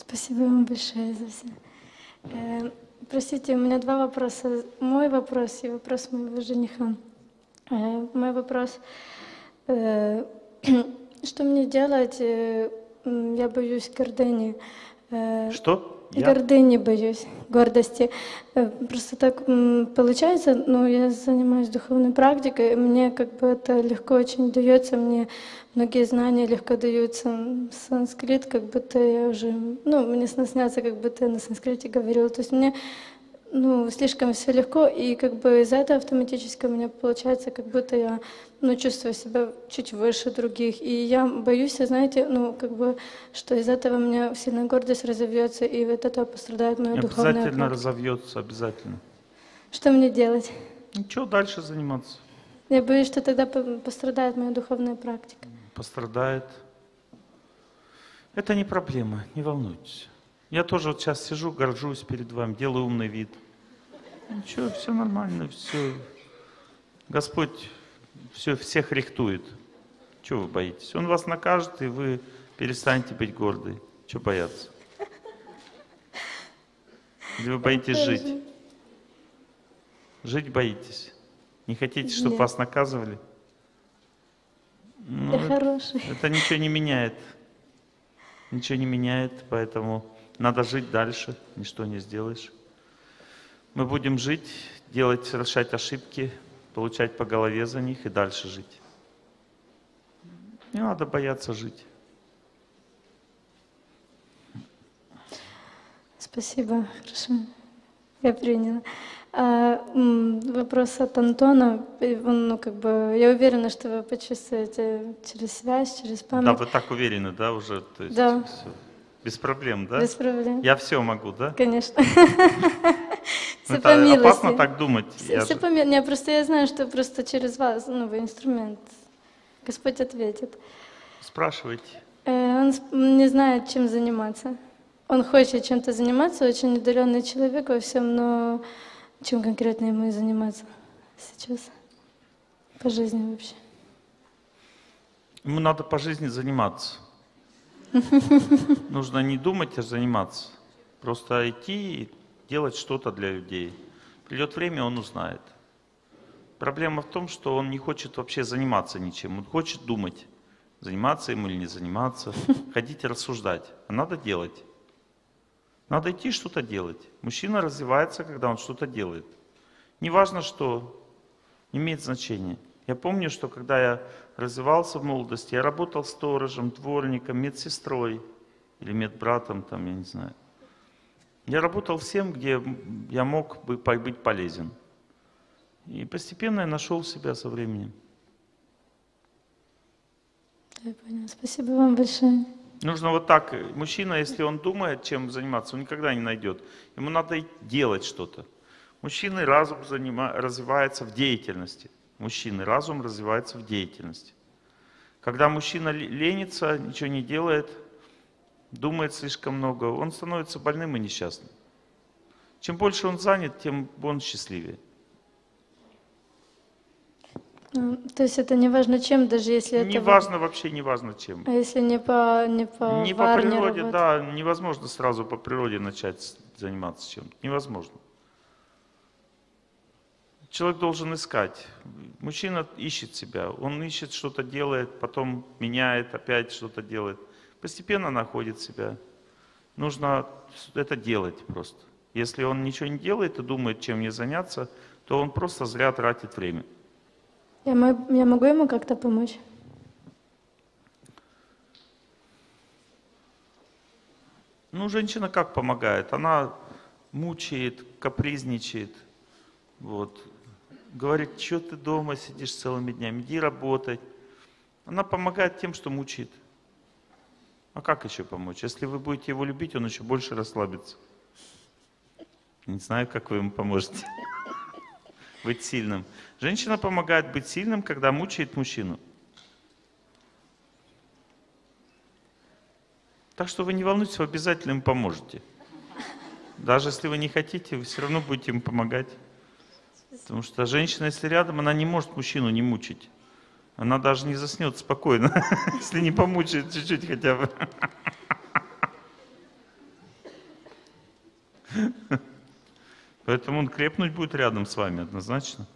Спасибо вам большое за все. Э, простите, у меня два вопроса. Мой вопрос и вопрос моего жениха. Э, мой вопрос, э, что мне делать? Э, я боюсь гордыни. Э, что? Я? Гордыни боюсь, гордости. Э, просто так получается, ну, я занимаюсь духовной практикой, мне как бы это легко очень дается, мне многие знания легко даются. Санскрит, как будто я уже, ну, мне снятся, как будто я на санскрите говорила. То есть мне ну, слишком все легко, и как бы из-за этого автоматически у меня получается, как будто я ну, чувствую себя чуть выше других. И я боюсь, знаете, ну, как бы, что из этого у меня сильная гордость разовьется, и вот это пострадает моя духовная Обязательно разовьется, обязательно. Что мне делать? Ничего, дальше заниматься. Я боюсь, что тогда пострадает моя духовная практика. Пострадает. Это не проблема, не волнуйтесь. Я тоже вот сейчас сижу, горжусь перед вами, делаю умный вид. Ничего, все нормально, все. Господь все, всех рихтует. Чего вы боитесь? Он вас накажет, и вы перестанете быть гордой. Чего бояться? Или вы боитесь жить? Жить боитесь? Не хотите, чтобы Нет. вас наказывали? Ну, Я хороший. Это ничего не меняет. Ничего не меняет, поэтому надо жить дальше, ничто не сделаешь. Мы будем жить, делать, совершать ошибки, получать по голове за них и дальше жить. Не надо бояться жить. Спасибо, хорошо. Я приняла. А, вопрос от Антона. Он, ну, как бы, я уверена, что вы почувствуете через связь, через память. Да, вы так уверены, да, уже? То есть да. Все. Без проблем, да? Без проблем. Я все могу, да? Конечно. Ну, это по опасно так думать. Все, я все по Не, просто я знаю, что просто через вас, ну, вы инструмент. Господь ответит. Спрашивайте. Э, он не знает, чем заниматься. Он хочет чем-то заниматься, очень удаленный человек во всем, но чем конкретно ему заниматься сейчас? По жизни вообще. Ему надо по жизни заниматься. Нужно не думать, а заниматься. Просто идти и делать что-то для людей. Придет время, он узнает. Проблема в том, что он не хочет вообще заниматься ничем. Он хочет думать, заниматься ему или не заниматься, ходить и рассуждать. А надо делать. Надо идти что-то делать. Мужчина развивается, когда он что-то делает. Неважно что, не имеет значения. Я помню, что когда я развивался в молодости, я работал сторожем, дворником, медсестрой или медбратом, там, я не знаю. Я работал всем, где я мог бы быть полезен. И постепенно я нашел себя со временем. Я понял. Спасибо вам большое. Нужно вот так. Мужчина, если он думает, чем заниматься, он никогда не найдет. Ему надо делать что-то. Мужчина разум занима, развивается в деятельности мужчины. Разум развивается в деятельности. Когда мужчина ленится, ничего не делает, думает слишком много, он становится больным и несчастным. Чем больше он занят, тем он счастливее. Ну, то есть это не важно чем, даже если не это... Не важно, вообще не важно чем. А если не по Не по, не по природе, работать? да, невозможно сразу по природе начать заниматься чем-то. Невозможно. Человек должен искать. Мужчина ищет себя. Он ищет, что-то делает, потом меняет, опять что-то делает. Постепенно находит себя. Нужно это делать просто. Если он ничего не делает и думает, чем мне заняться, то он просто зря тратит время. Я, я могу ему как-то помочь? Ну, женщина как помогает? Она мучает, капризничает. Вот говорит, что ты дома сидишь целыми днями, иди работать. Она помогает тем, что мучит. А как еще помочь? Если вы будете его любить, он еще больше расслабится. Не знаю, как вы ему поможете. Быть сильным. Женщина помогает быть сильным, когда мучает мужчину. Так что вы не волнуйтесь, вы обязательно ему поможете. Даже если вы не хотите, вы все равно будете ему помогать. Потому что женщина, если рядом, она не может мужчину не мучить. Она даже не заснет спокойно, если не помучает чуть-чуть хотя бы. Поэтому он крепнуть будет рядом с вами однозначно.